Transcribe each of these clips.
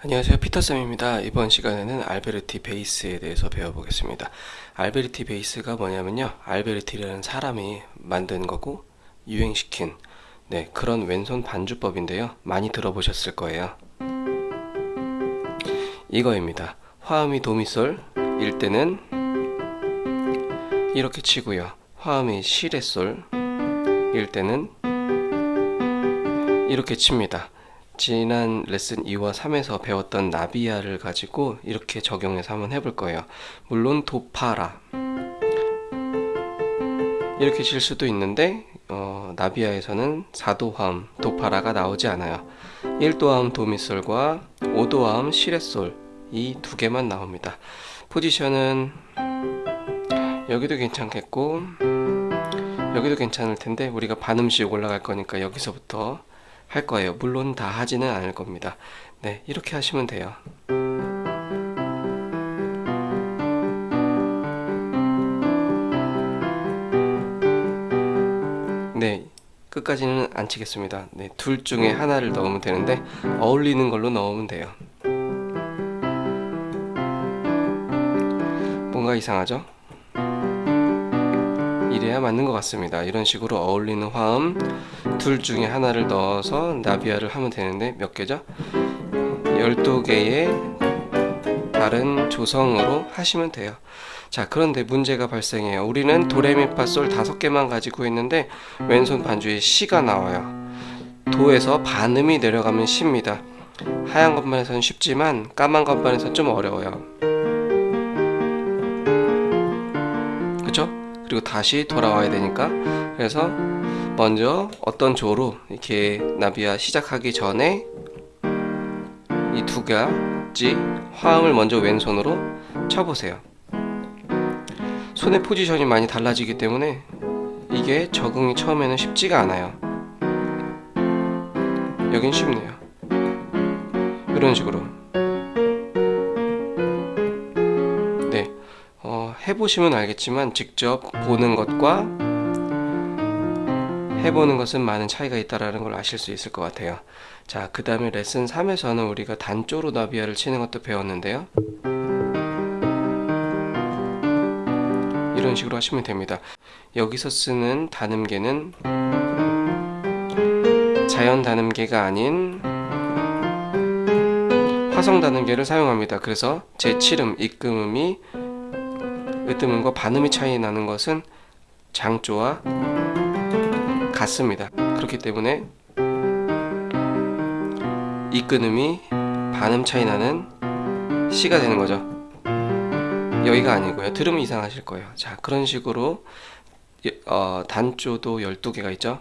안녕하세요. 피터쌤입니다. 이번 시간에는 알베르티 베이스에 대해서 배워보겠습니다. 알베르티 베이스가 뭐냐면요. 알베르티라는 사람이 만든 거고 유행시킨 네, 그런 왼손 반주법인데요. 많이 들어보셨을 거예요. 이거입니다. 화음이 도미솔 일 때는 이렇게 치고요. 화음이 시레솔 일 때는 이렇게 칩니다 지난 레슨 2와 3에서 배웠던 나비야를 가지고 이렇게 적용해서 한번 해볼 거예요. 물론 도파라 이렇게 칠 수도 있는데 어, 나비야에서는 4도화음 도파라가 나오지 않아요. 1도화음 도미솔과 5도화음 시레솔 이 두 개만 나옵니다. 포지션은 여기도 괜찮겠고 여기도 괜찮을 텐데 우리가 반음씩 올라갈 거니까 여기서부터 할 거예요. 물론 다 하지는 않을 겁니다. 네, 이렇게 하시면 돼요. 네, 끝까지는 안 치겠습니다. 네, 둘 중에 하나를 넣으면 되는데 어울리는 걸로 넣으면 돼요. 뭔가 이상하죠? 이래야 맞는 것 같습니다. 이런 식으로 어울리는 화음 둘 중에 하나를 넣어서 나비아를 하면 되는데 몇 개죠? 12개의 다른 조성으로 하시면 돼요. 자 그런데 문제가 발생해요. 우리는 도레미파 솔 다섯 개만 가지고 있는데 왼손 반주에 시가 나와요. 도에서 반음이 내려가면 시입니다. 하얀 것만 해서는 쉽지만 까만 것만 해서는 좀 어려워요. 그리고 다시 돌아와야 되니까. 그래서 먼저 어떤 조로 이렇게 나비아 시작하기 전에 이 두 가지 화음을 먼저 왼손으로 쳐보세요. 손의 포지션이 많이 달라지기 때문에 이게 적응이 처음에는 쉽지가 않아요. 여긴 쉽네요. 이런 식으로 해보시면 알겠지만 직접 보는 것과 해보는 것은 많은 차이가 있다는 걸 아실 수 있을 것 같아요. 자 그 다음에 레슨 3에서는 우리가 단조로 나비아를 치는 것도 배웠는데요. 이런 식으로 하시면 됩니다. 여기서 쓰는 단음계는 자연 단음계가 아닌 화성 단음계를 사용합니다. 그래서 제7음, 입금음이 으뜸음과 반음이 차이 나는 것은 장조와 같습니다. 그렇기 때문에 이 끊음이 반음 차이 나는 C가 되는 거죠. 여기가 아니고요. 들으면 이상하실 거예요. 자, 그런 식으로 어, 단조도 12개가 있죠.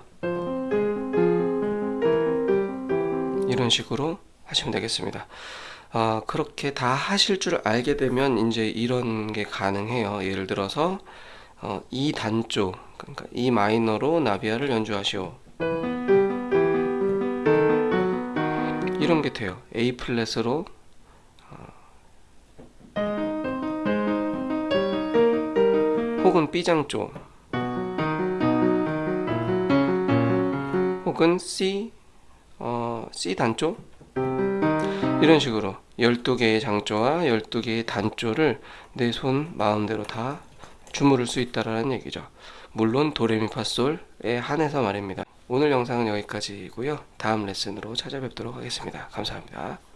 이런 식으로 하시면 되겠습니다. 어, 그렇게 다 하실 줄 알게 되면 이제 이런 게 가능해요. 예를 들어서 어, 이 단조 그러니까 이 마이너로 나비아를 연주하시오. 이런 게 돼요. A 플랫으로 어, 혹은 B장조 혹은 C 어, C 단조 이런 식으로 12개의 장조와 12개의 단조를 내 손 마음대로 다 주무를 수 있다라는 얘기죠. 물론 도레미파솔에 한해서 말입니다. 오늘 영상은 여기까지고요. 다음 레슨으로 찾아뵙도록 하겠습니다. 감사합니다.